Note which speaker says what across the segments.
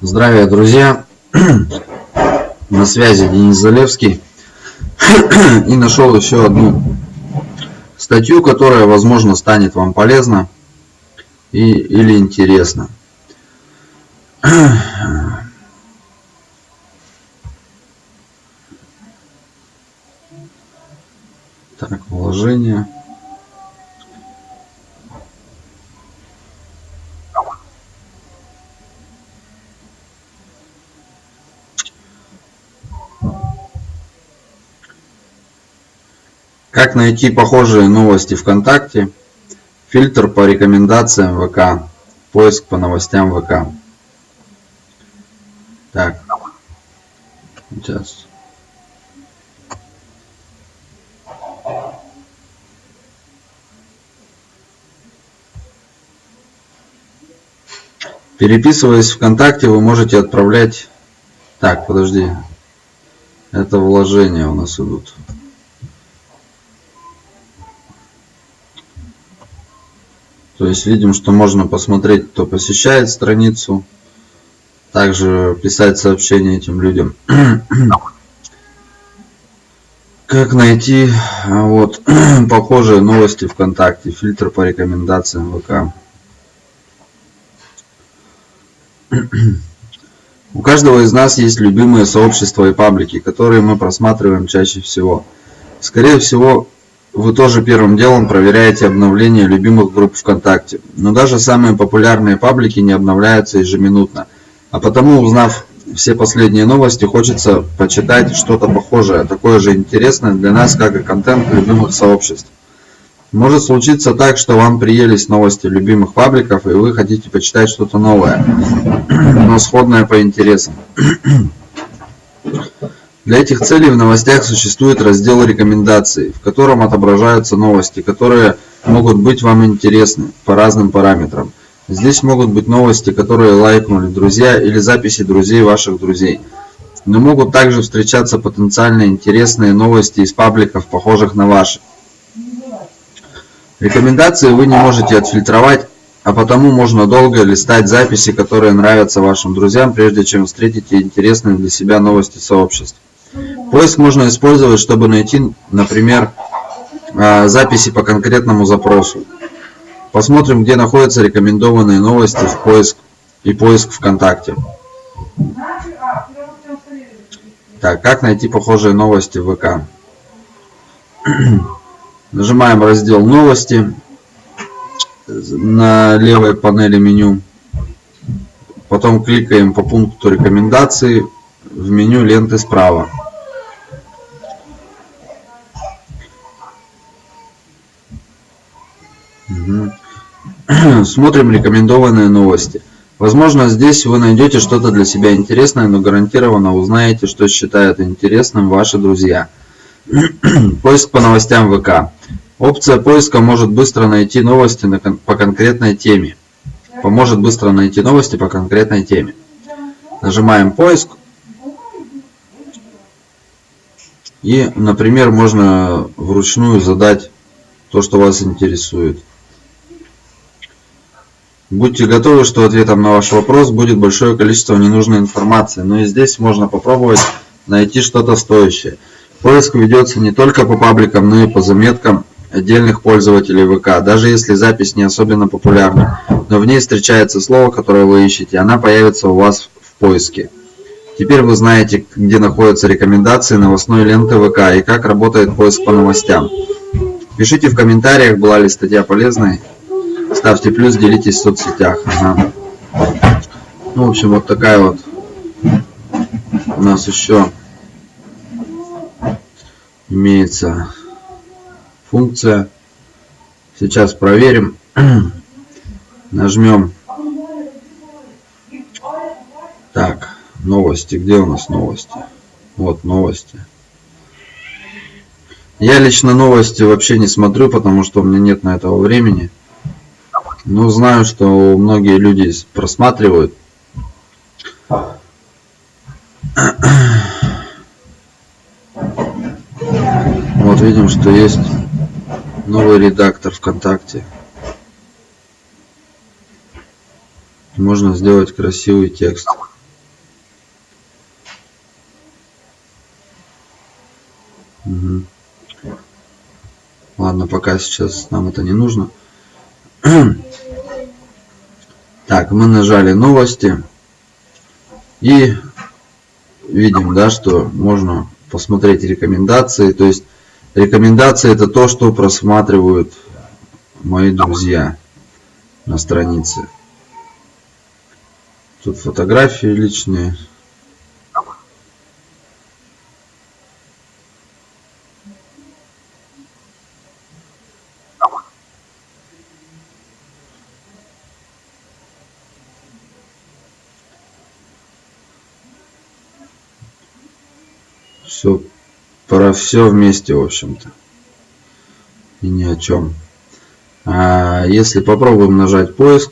Speaker 1: Здравия, друзья! На связи Денис Залевский. И нашел еще одну статью, которая, возможно, станет вам полезна и, или интересна. Так, вложение. Как найти похожие новости ВКонтакте? Фильтр по рекомендациям ВК. Поиск по новостям ВК. Так. Сейчас. Переписываясь ВКонтакте, вы можете отправлять... Так, подожди. Это вложения у нас идут. То есть видим, что можно посмотреть, кто посещает страницу. Также писать сообщения этим людям. Как найти а, вот похожие новости ВКонтакте, фильтр по рекомендациям ВК. У каждого из нас есть любимые сообщества и паблики, которые мы просматриваем чаще всего. Скорее всего, вы тоже первым делом проверяете обновления любимых групп ВКонтакте. Но даже самые популярные паблики не обновляются ежеминутно. А потому, узнав все последние новости, хочется почитать что-то похожее, такое же интересное для нас, как и контент любимых сообществ. Может случиться так, что вам приелись новости любимых пабликов, и вы хотите почитать что-то новое, но сходное по интересам. Для этих целей в новостях существует раздел «Рекомендации», в котором отображаются новости, которые могут быть вам интересны по разным параметрам. Здесь могут быть новости, которые лайкнули друзья или записи друзей ваших друзей. Но могут также встречаться потенциально интересные новости из пабликов, похожих на ваши. Рекомендации вы не можете отфильтровать, а потому можно долго листать записи, которые нравятся вашим друзьям, прежде чем встретите интересные для себя новости сообществ. Поиск можно использовать, чтобы найти, например, а, записи по конкретному запросу. Посмотрим, где находятся рекомендованные новости в поиск и поиск ВКонтакте. Так, как найти похожие новости в ВК? Нажимаем раздел «Новости» на левой панели меню. Потом кликаем по пункту рекомендации в меню ленты справа. Смотрим рекомендованные новости. Возможно, здесь вы найдете что-то для себя интересное, но гарантированно узнаете, что считают интересным ваши друзья. Поиск по новостям ВК. Опция поиска может быстро найти новости по конкретной теме. Поможет быстро найти новости по конкретной теме. Нажимаем поиск. И, например, можно вручную задать то, что вас интересует. Будьте готовы, что ответом на ваш вопрос будет большое количество ненужной информации, но и здесь можно попробовать найти что-то стоящее. Поиск ведется не только по пабликам, но и по заметкам отдельных пользователей ВК. Даже если запись не особенно популярна, но в ней встречается слово, которое вы ищете, она появится у вас в поиске. Теперь вы знаете, где находятся рекомендации новостной ленты ВК и как работает поиск по новостям. Пишите в комментариях, была ли статья полезной. Ставьте плюс, делитесь в соцсетях. Ага. Ну, в общем, вот такая вот у нас еще имеется функция. Сейчас проверим. Нажмем. Так, новости. Где у нас новости? Вот новости. Я лично новости вообще не смотрю, потому что у меня нет на этого времени. Ну, знаю, что многие люди просматривают. Вот видим, что есть новый редактор ВКонтакте. Можно сделать красивый текст. Угу. Ладно, пока сейчас нам это не нужно. Так, мы нажали новости. И видим, да, что можно посмотреть рекомендации. То есть рекомендации это то, что просматривают мои друзья на странице. Тут фотографии личные. Все про все вместе, в общем-то. И ни о чем. А если попробуем нажать поиск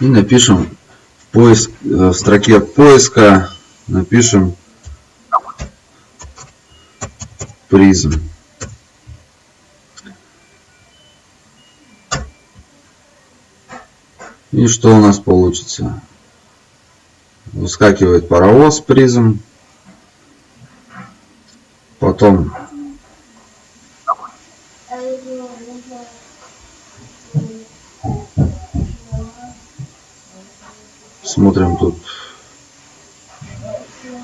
Speaker 1: и напишем в, поиск, э, в строке поиска напишем призм. И что у нас получится? Выскакивает паровоз призм. Потом. Смотрим тут.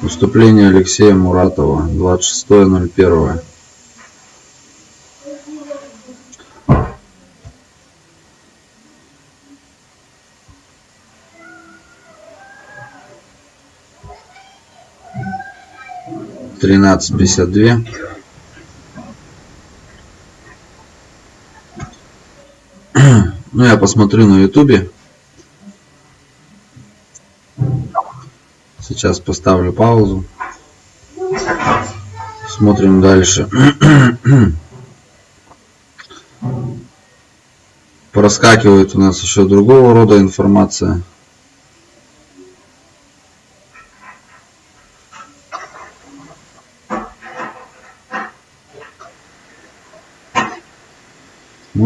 Speaker 1: Выступление Алексея Муратова 26.01 тринадцать пятьдесят две. Ну я посмотрю на ютубе. Сейчас поставлю паузу. Смотрим дальше. Проскакивает у нас еще другого рода информация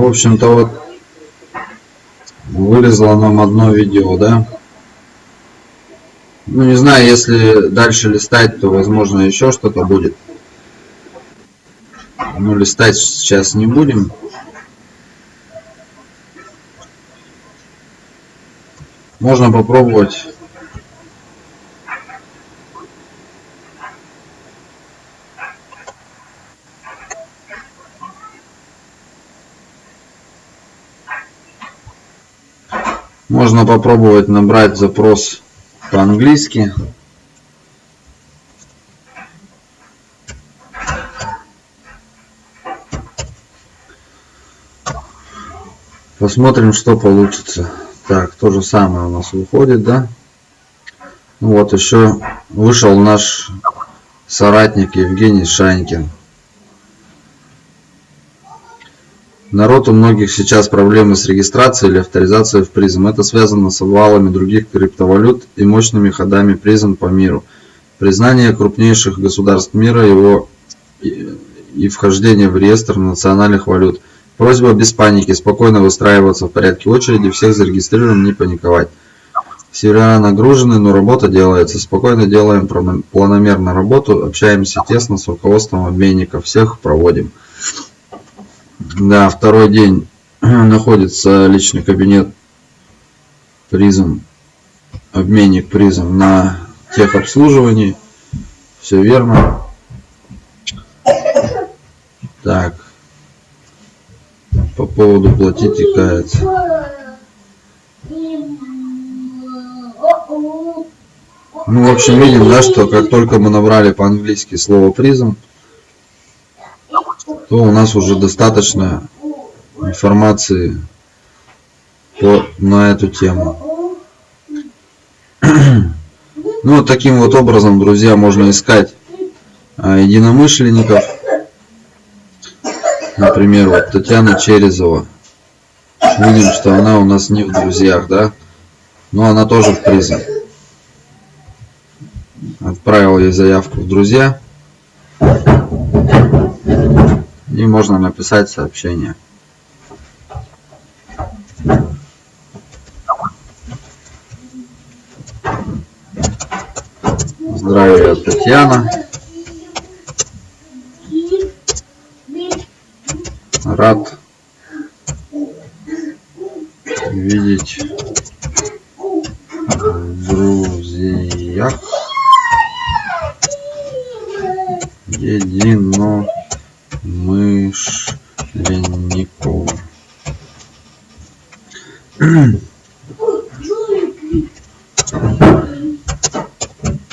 Speaker 1: в общем-то вот вылезло нам одно видео да? Ну не знаю если дальше листать то возможно еще что-то будет. Ну листать сейчас не будем. Можно попробовать Можно попробовать набрать запрос по-английски. Посмотрим, что получится. Так, то же самое у нас выходит, да? Ну вот еще вышел наш соратник Евгений Шанькин. Народ у многих сейчас проблемы с регистрацией или авторизацией в призм. Это связано с обвалами других криптовалют и мощными ходами призм по миру. Признание крупнейших государств мира его и вхождение в реестр национальных валют. Просьба без паники, спокойно выстраиваться в порядке очереди, всех зарегистрирован, не паниковать. Сервера нагружены, но работа делается. Спокойно делаем планомерно работу, общаемся тесно с руководством обменников, всех проводим. Да, второй день находится личный кабинет призм, обменник призм на техобслуживании. Все верно. Так. По поводу платить и каяться. Ну, в общем, видим, да, что как только мы набрали по-английски слово призм, то у нас уже достаточно информации по, на эту тему. Ну, вот таким вот образом, друзья, можно искать а, единомышленников. Например, вот Татьяна Черезова. Видим, что она у нас не в друзьях, да? Но она тоже в призм. Отправил ей заявку в друзья и можно написать сообщение. Здравия, Татьяна. Рад видеть в друзьях едино единомышленников.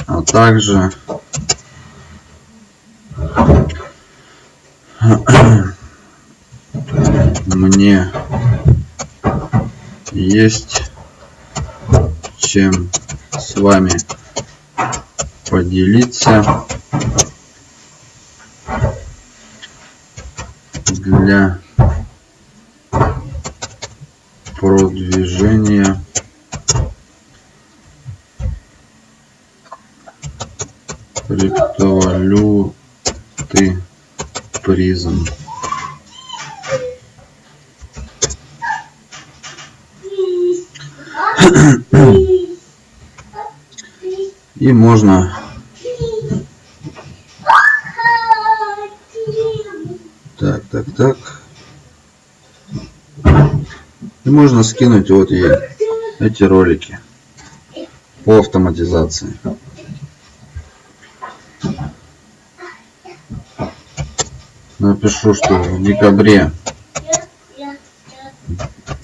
Speaker 1: а также мне есть чем с вами поделиться для продвижения. Криптовалюты призм. И можно так так так и можно скинуть вот ей эти ролики по автоматизации. Напишу что в декабре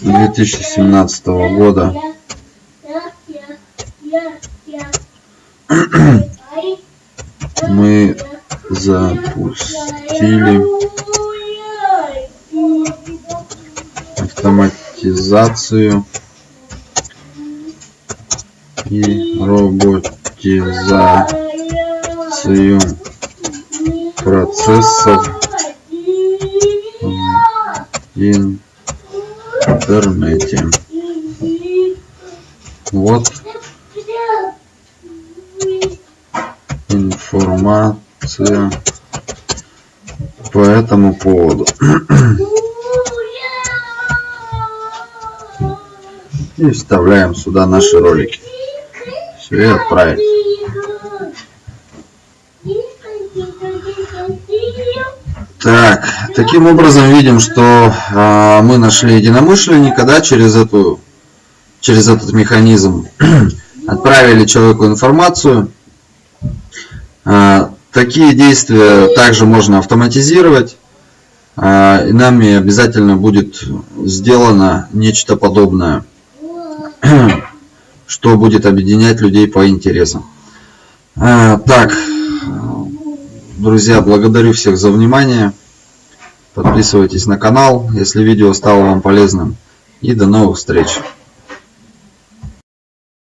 Speaker 1: 2017 года мы запустили автоматизацию и роботизацию процессов в интернете. Вот информация по этому поводу. И вставляем сюда наши ролики. Все, и отправить. Так, таким образом видим, что э, мы нашли единомышленника, да, через эту, через этот механизм, отправили человеку информацию, а, такие действия также можно автоматизировать. А, и нами обязательно будет сделано нечто подобное, что будет объединять людей по интересам. А, так, друзья, благодарю всех за внимание. Подписывайтесь на канал, если видео стало вам полезным. И до новых встреч!